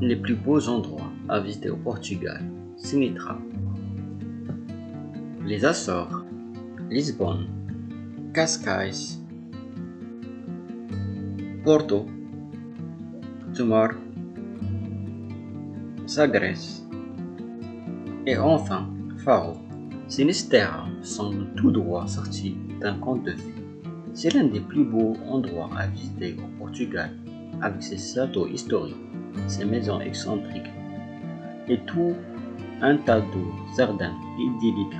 Les plus beaux endroits à visiter au Portugal, Sinitra, les Açores, Lisbonne, Cascais, Porto, Tomar, Sagres et enfin Faro. Sinisterra semble tout droit sorti d'un conte de fées. C'est l'un des plus beaux endroits à visiter au Portugal, avec ses châteaux historiques, ses maisons excentriques et tout un tas de jardins idylliques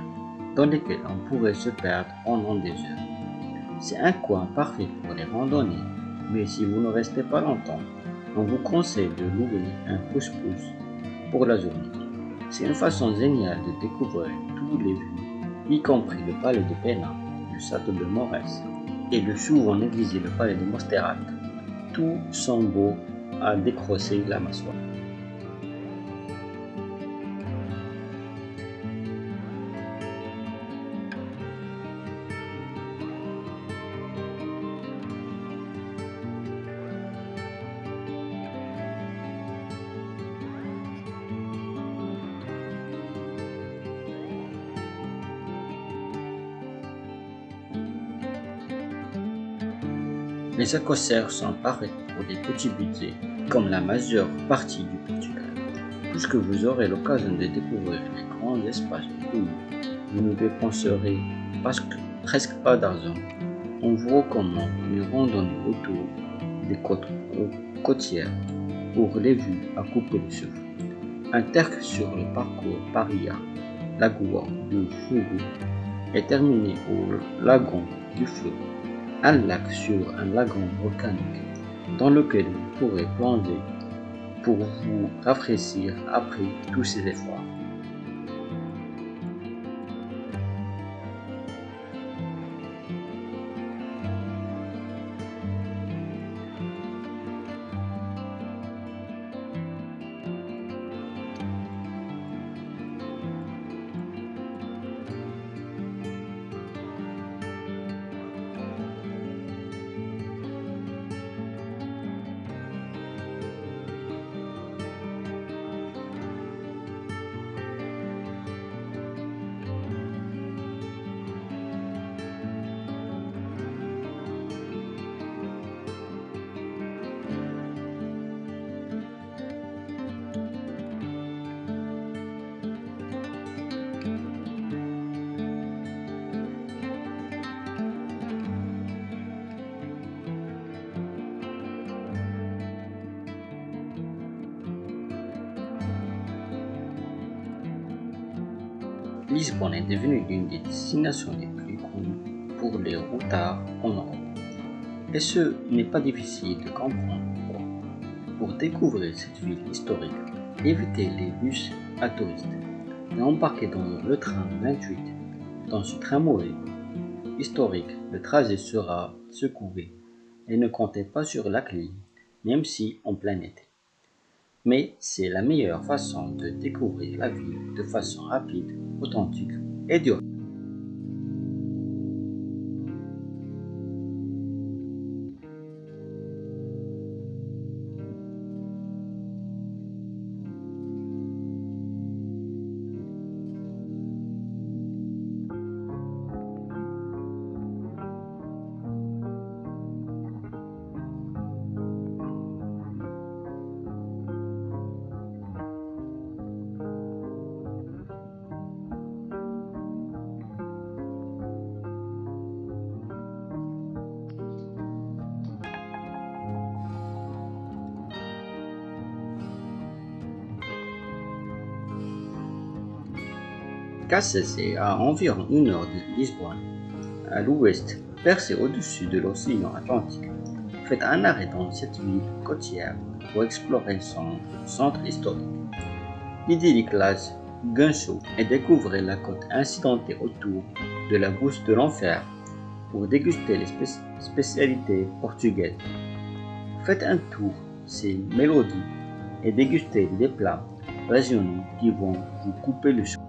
dans lesquels on pourrait se perdre pendant des heures. C'est un coin parfait pour les randonnées, mais si vous ne restez pas longtemps, on vous conseille de louer un pouce-pouce pour la journée. C'est une façon géniale de découvrir tous les vues, y compris le palais de Pena, le château de Morès et le souvent négligé le palais de Mosterat. Tout sont beaux à décrocher la mâchoire. Les écossairs sont parés pour des petits budgets, comme la majeure partie du Portugal. Puisque vous aurez l'occasion de découvrir les grands espaces de vous ne dépenserez presque pas d'argent. On vous recommande une randonnée autour des côtes côtières pour les vues à couper le souffle. Un terque sur le parcours Paria, Lagoa de Fougou est terminé au lagon du Feu un lac sur un lagon volcanique dans lequel vous pourrez plonger pour vous rafraîchir après tous ces efforts. Lisbonne est devenue l'une des destinations les plus connues pour les routards en Europe. Et ce n'est pas difficile de comprendre pourquoi. Pour découvrir cette ville historique, évitez les bus à touristes et embarquez dans le train 28. Dans ce tramway historique, le trajet sera secoué et ne comptez pas sur la clim, même si en plein été. Mais c'est la meilleure façon de découvrir la ville de façon rapide authentique et durable. Cassis est à environ une heure de Lisbonne, à l'ouest, percé au-dessus de l'océan Atlantique. Faites un arrêt dans cette ville côtière pour explorer son centre historique. L'idyllique Las et découvrez la côte incidentée autour de la bouche de l'enfer pour déguster les spécialités portugaises. Faites un tour ces mélodies et dégustez des plats régionaux qui vont vous couper le souffle.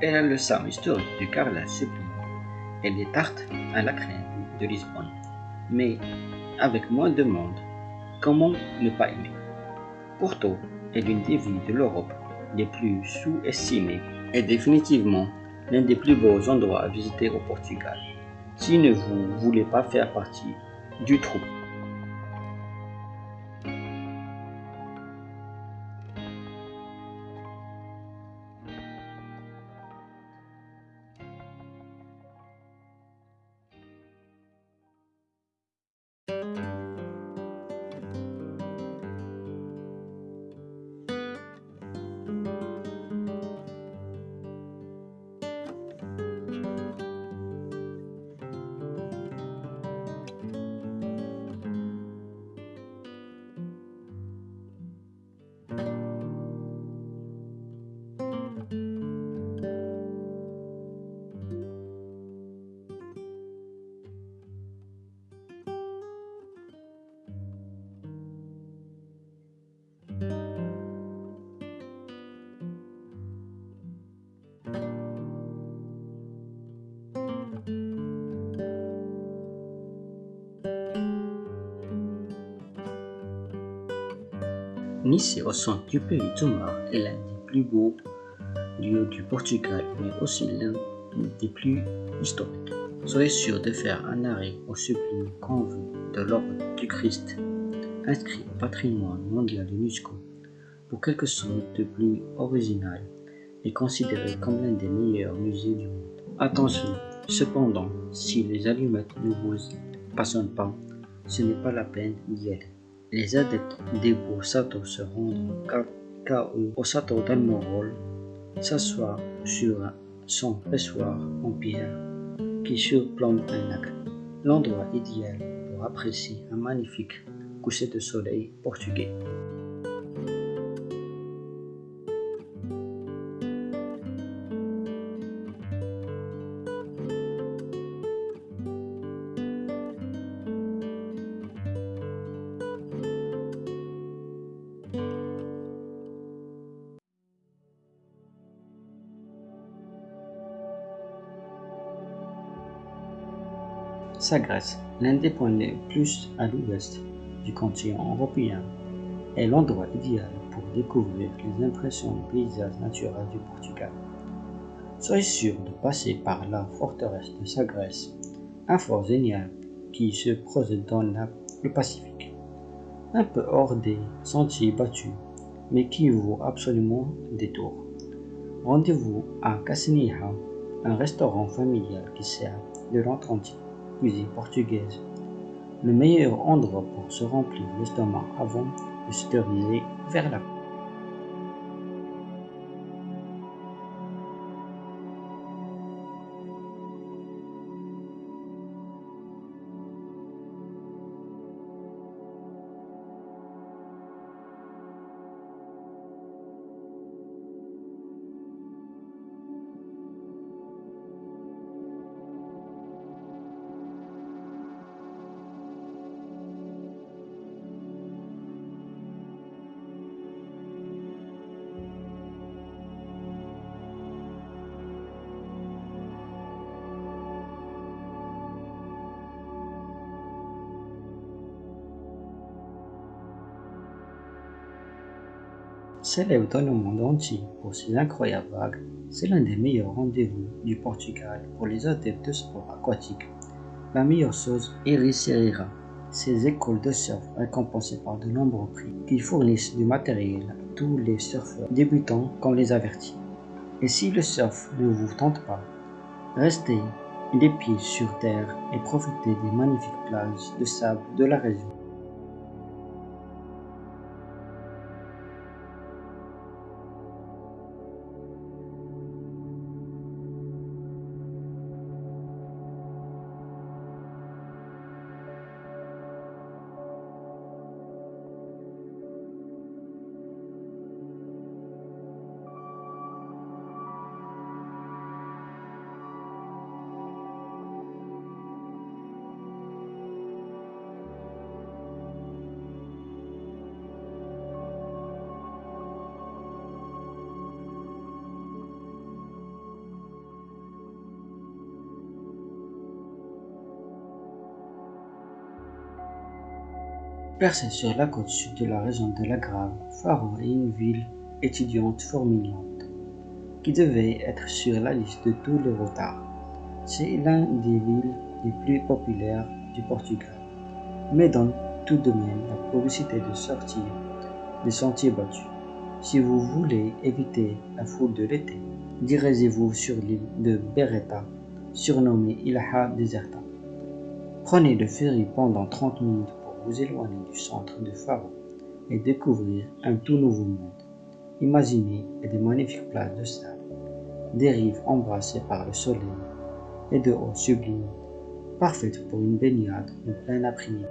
Elle a le sang historique du carrelage sublime et les tartes à la crème de Lisbonne. Mais avec moins de monde, comment ne pas aimer? Porto est l'une des villes de l'Europe les plus sous-estimées et définitivement l'un des plus beaux endroits à visiter au Portugal. Si ne vous voulez pas faire partie du trou Nice, au centre du pays du Mar, est l'un des plus beaux lieux du Portugal, mais aussi l'un des plus historiques. Soyez sûr de faire un arrêt au sublime convent de l'Ordre du Christ, inscrit au patrimoine mondial de l'UNESCO, pour quelque chose de plus original et considéré comme l'un des meilleurs musées du monde. Attention, cependant, si les allumettes ne vous passionnent pas, ce n'est pas la peine d'y aller. Les adeptes des beaux Sato se rendent au Sato d'Almorol, s'assoient sur son pressoir en pierre qui surplombe un lac. L'endroit idéal pour apprécier un magnifique coucher de soleil portugais. Sagres, l'un des points les plus à l'ouest du continent européen, est l'endroit idéal pour découvrir les impressions du paysage naturel du Portugal. Soyez sûr de passer par la forteresse de Sagres, un fort génial qui se projette dans le Pacifique, un peu hors des sentiers battus, mais qui vaut absolument détour. Rendez-vous à Casinha, un restaurant familial qui sert de l'Atlantique cuisine portugaise. Le meilleur endroit pour se remplir l'estomac avant de se diriger vers la Célèbre dans le monde entier pour ses incroyables vagues, c'est l'un des meilleurs rendez-vous du Portugal pour les adeptes de sport aquatique. La meilleure chose est Riceira, ces écoles de surf récompensées par de nombreux prix qui fournissent du matériel à tous les surfeurs débutants comme les avertis. Et si le surf ne vous tente pas, restez les pieds sur terre et profitez des magnifiques plages de sable de la région. Percée sur la côte sud de la région de la Grave, Faro est une ville étudiante formidable qui devait être sur la liste de tous les retards. C'est l'un des villes les plus populaires du Portugal, mais donne tout de même la probabilité de sortir des sentiers battus. Si vous voulez éviter la foule de l'été, dirigez-vous sur l'île de Beretta, surnommée Ilha Deserta. Prenez le ferry pendant 30 minutes vous éloigner du centre de Faro et découvrir un tout nouveau monde. Imaginez des magnifiques plages de sable, des rives embrassées par le soleil et de eau sublime, parfaites pour une baignade en plein après-midi.